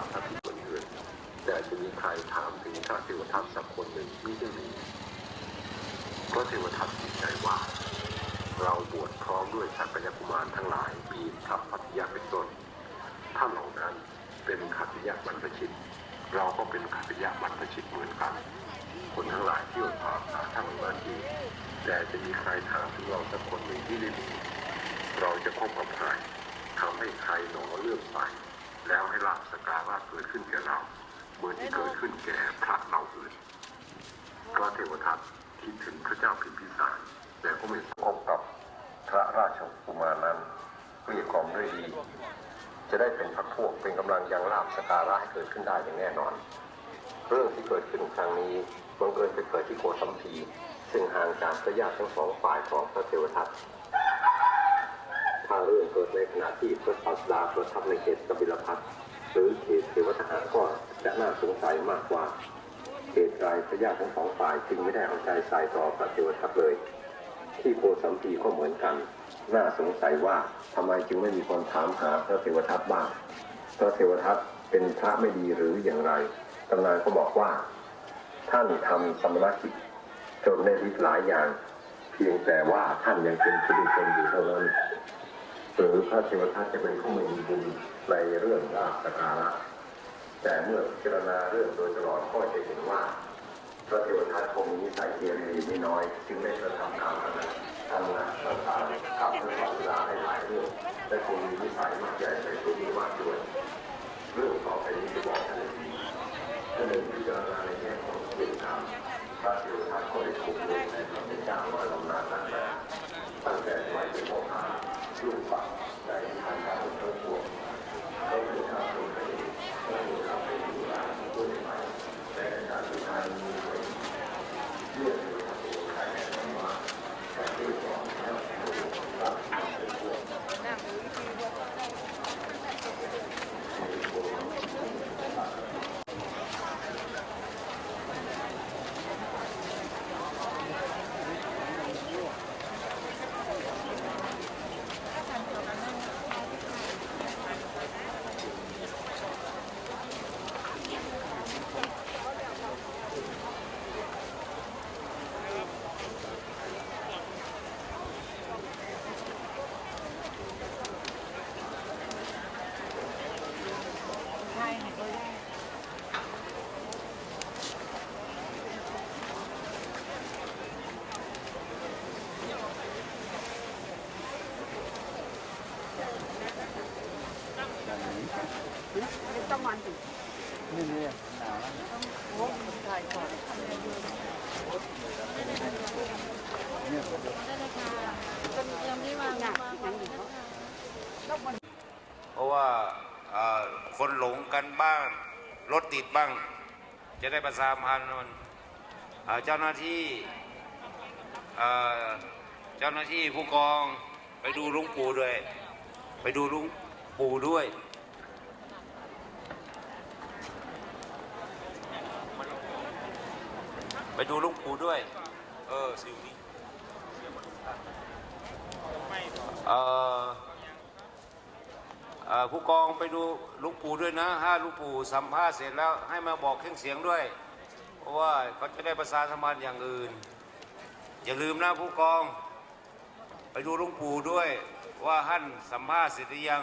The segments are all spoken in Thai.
าทับคนอื่น แต่จะมีใครถามถึงพระเทวทัตสักคนหนึ่งที่ไม่มีพระเทวทัตติดใจว่า เราบวชพร้อมด้วยสักยกุมารทั้งหลายปีพระพัทยาเป็นต้นท่านเหล่านั้นเป็นขัตยาบรรพชิต เราก็เป็นขัตยาบรรพชิตเหมือนกันคนทั้งหลายที่อดถามาทั้งมานี้แต่จะมีใครถามถึงเราสักคนหนึ่งที่ไม่มีเราจะคบกับใครทำให้ใครหนอเลื่อมไป แล้วให้ลาภสการะเกิดขึ้นแก่เราเหมือนที่เกิดขึ้นแก่พระเราอื่นพระเทวทัตคิดถึงพระเจ้าพิมพิสารแต่ก็ไม่พบกับพระราชกุมารนั้นเกลี้ยกล่อมด้วยดี จะได้เป็นพักพวกเป็นกำลังยังลาภสการะให้เกิดขึ้นได้อย่างแน่นอน เรื่องที่เกิดขึ้นครั้งนี้บังเอิญไปเกิดที่โกสัมพีซึ่งห่างจากพระญาติทั้งสองฝ่ายของพระเทวทัต เกิดในขณะที่พระศาสดาประทับในเขตกบิลพัทหรือเขตเทวทหารก็จะน่าสงสัยมากกว่าเหตุไรพระญาติทั้งสองฝ่ายจึงไม่ได้เอาใจใส่ต่อพระเทวทัตเลย ที่โกสัมพีก็เหมือนกัน น่าสงสัยว่าทำไมจึงไม่มีคนถามหาพระเทวทัตบ้างพระเทวทัตเป็นพระไม่ดีหรืออย่างไรตำนานก็บอกว่า ท่านทำสมณกิจจนได้ฤทธิ์หลายอย่าง เพียงแต่ว่าท่านยังเป็นผู้ดีชนอยู่เท่านั้น หรือพระเทวทัตจะเป็นผู้มีบุญในเรื่องลาภสการะแต่เมื่อพิจารณาเรื่องโดยตลอดก็จะเห็นว่า พระเทวทัตคงมีนิสัยเกเรไม่น้อย จึงได้กระทำตามนั้นทำงานต่างๆกับพระศาสดาให้หลายเรื่องและคงมีนิสัยมักใหญ่ในตัวนี้มากด้วยเรื่องต่อไปนี้จะบอกท่านให้ดีท่านหนึ่งพิจารณาในแง่ของเวรกรรมพระเทวทัตก็ได้ถูกลงในพระเป็นเจ้าน้อยลำนานตั้งแต่ตั้งแต่สมัยเป็นโมฆะ ลูกฝักในทางการเพิ่มพวงเขาเป็นชาวคนไทยเขาเป็นชาวเป็นผู้ร้ายผู้ใหม่แต่การสุดท้ายมีไว้เรื่องเทวทัตเองใครแน่นอนว่าแต่ที่สองแล้วรับเป็นพวก ต้องมันสิ นี่นี่หนาว โอ้ถ่ายก่อน เนี่ยก่อนเพราะว่าคนหลงกันบ้าง รถติดบ้าง จะได้ประสานพันธ์มันเจ้าหน้าที่เจ้าหน้าที่ผู้กองไปดูลุงปู่ด้วย ไปดูลุงปู่ด้วย ไปดูลุงปู่ด้วย เออสิวนี้เออเออผู้กองไปดูลุงปู่ด้วยนะถ้าลุงปู่สัมภาษณ์เสร็จแล้วให้มาบอกเครื่องเสียงด้วย เพราะว่าเขาจะได้ประสานสมพันอย่างอื่น อย่าลืมนะผู้กอง ไปดูลุงปู่ด้วยว่าท่านสัมภาษณ์เสร็จหรือยัง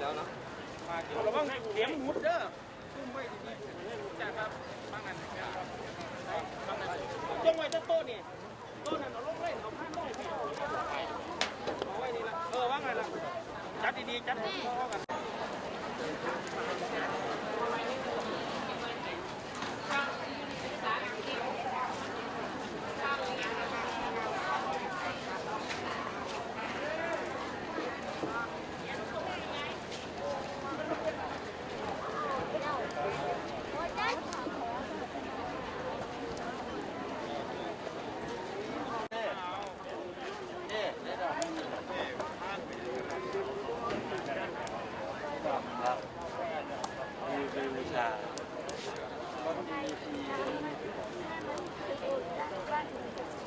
แล้วเนาะเราบ้างเสียงหุดเด้อตุ้มไว้ดีๆจ้าครับบ้างอันบ้างอันจงไว้ต้นต้นนี่ต้นนั้นเราลงเลยเอาผ้าลงไปเอาไว้นี่ละเออว่างไงล่ะจัดดีๆจัดให้พอกัน ครับมีเป็นวิชา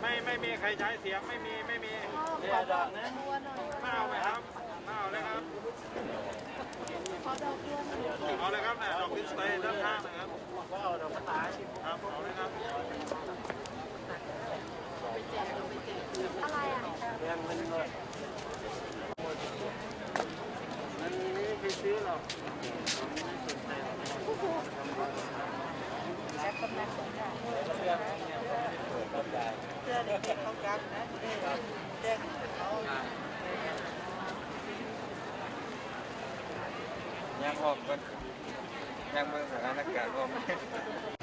ไม่ไม่มีใครใช้เสียงไม่มีไม่มีเนี่ยดอกนะไม่เอาไหมครับไม่เอาเลยครับเอาเลยครับเนี่ยดอกดิสเพลย์ด้านข้างนะครับเอาดอกกระต่ายครับเอาเลยครับแรงมันเลยมัน ไม่ได้ไปซื้อห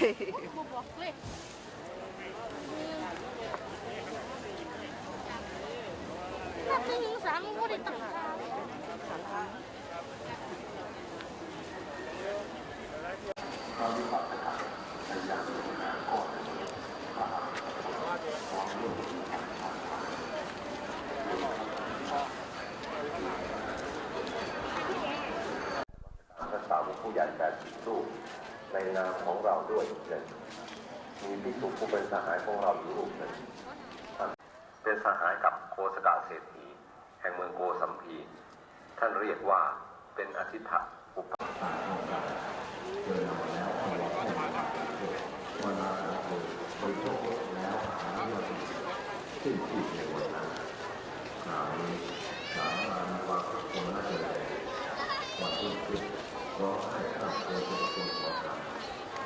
รอกไม่หรอกยังออกกันยังเมืองสถานการณ์ออกบ่บอกเลยนับหนึ่งสามบ่ได้ตั้งค่าพระสาวผู้ใหญ่แปดสิบรูปในนามของ ด้วยนมีพิสุผู้เป็นสหายของเราอยู่รูปหนึ่งเป็นสหายกับโคสดาเศรษฐีแห่งเมืองโกสัมพี ท่านเรียกว่าเป็นอธิษฐะอุปสิ้นสุดในวันนั้นสามสามานิวาคมราชแดงวันที่สิร้องห้ข้ามโคตรคนขอ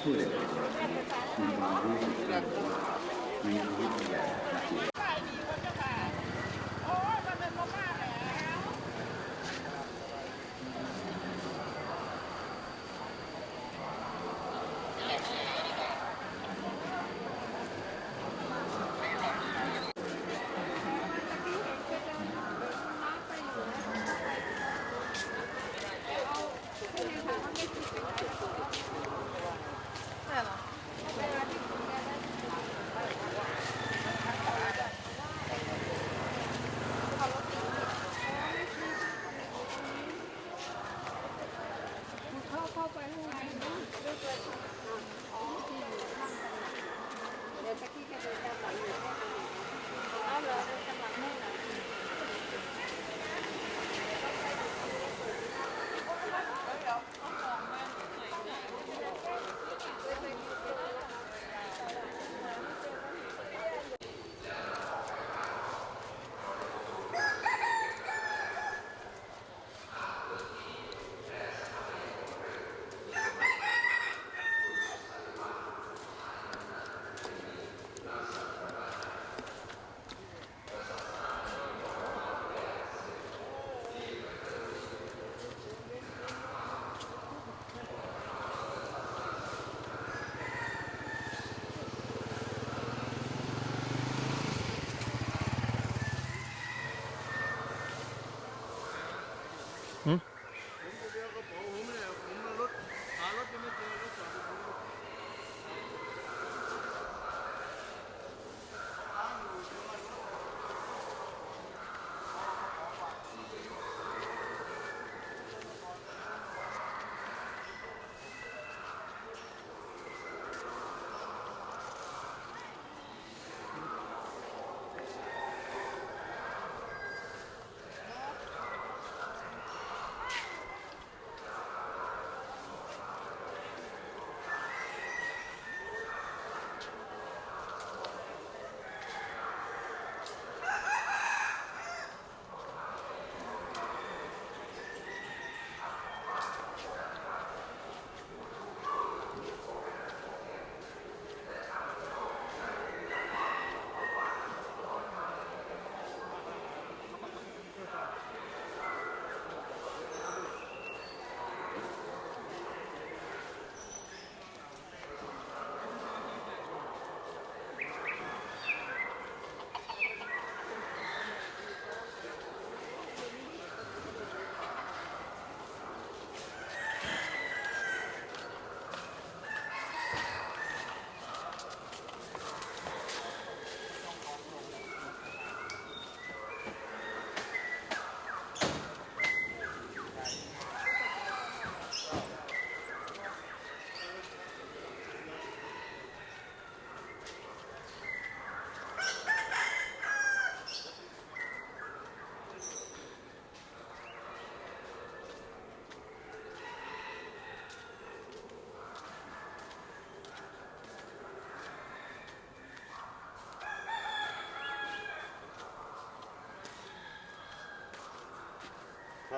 Thank you.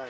ด้